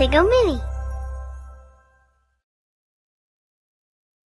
Sego go Mini.